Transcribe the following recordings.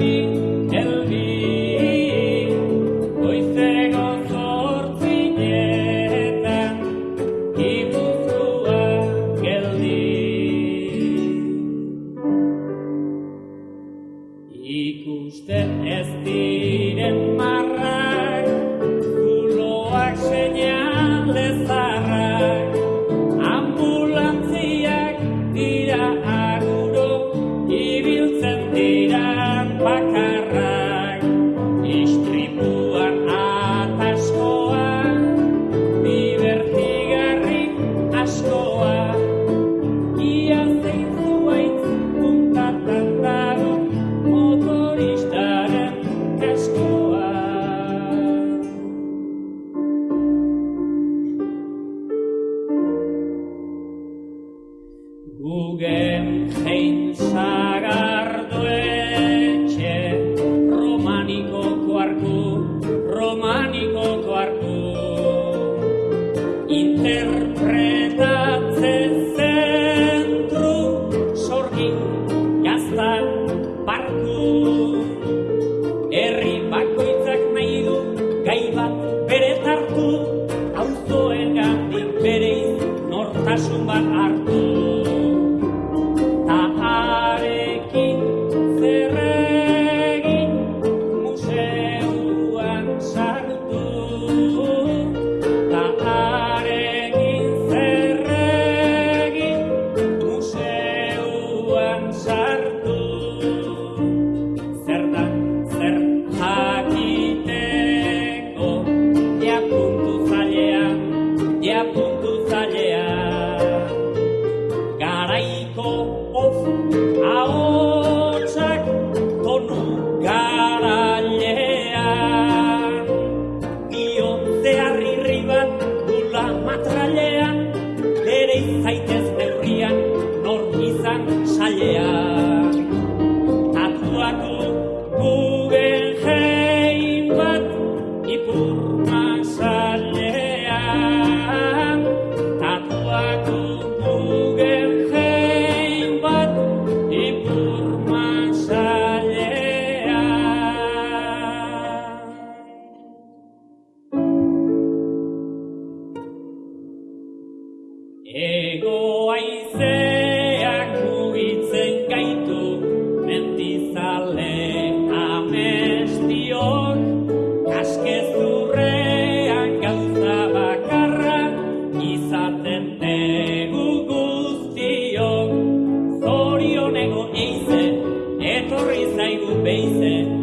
be faith and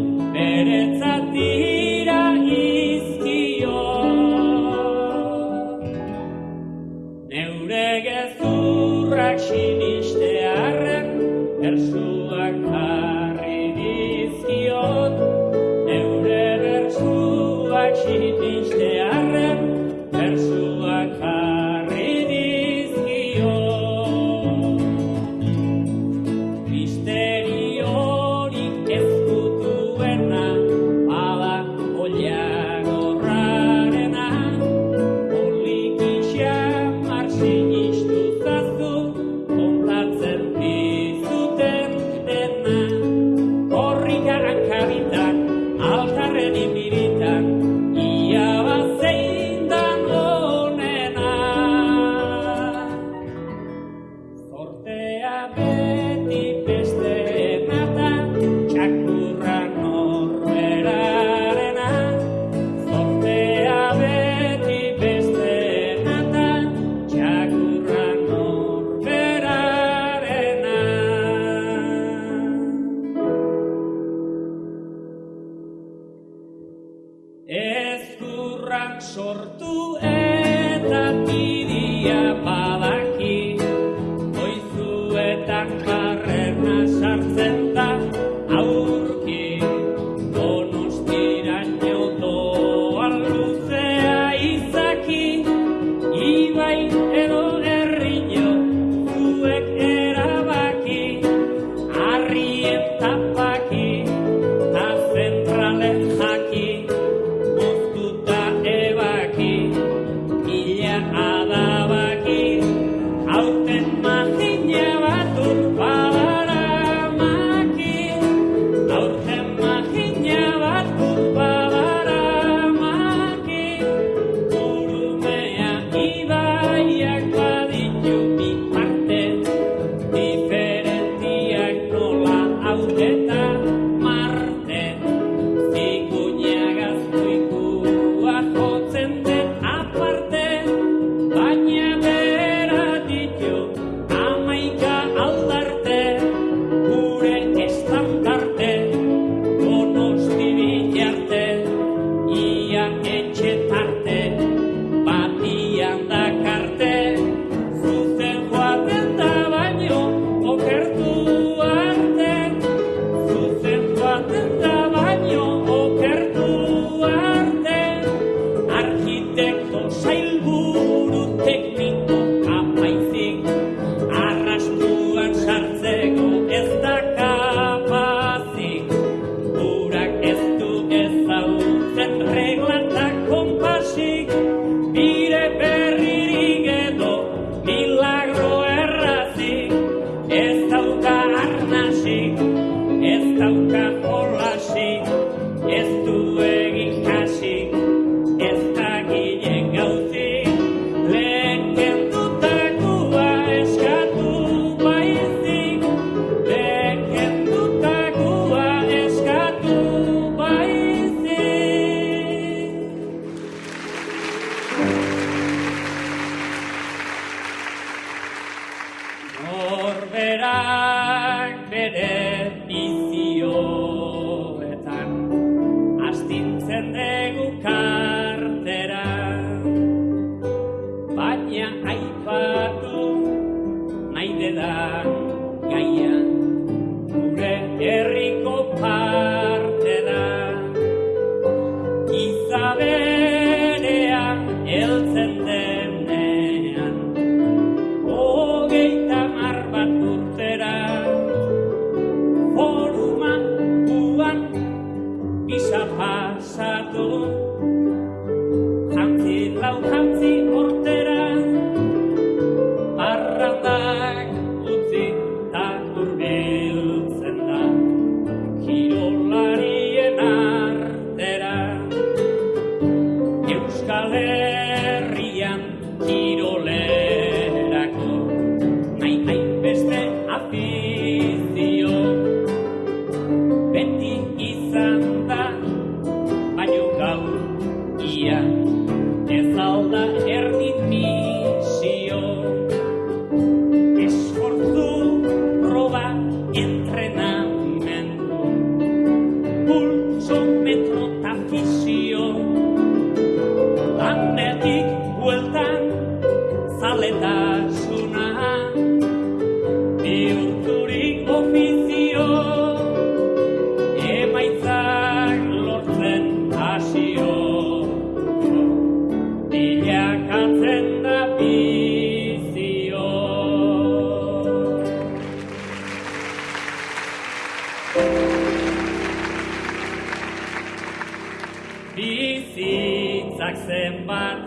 bizitzak zenbat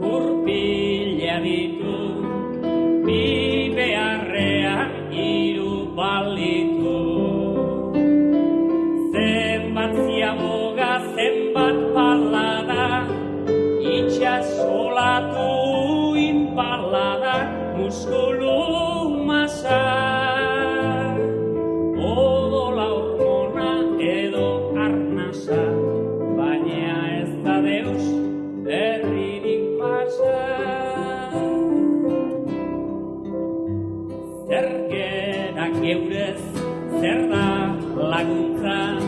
kurpila ditu, bi beharrean iru bali deus herririk pasa Zergenak eurez zer da laguntza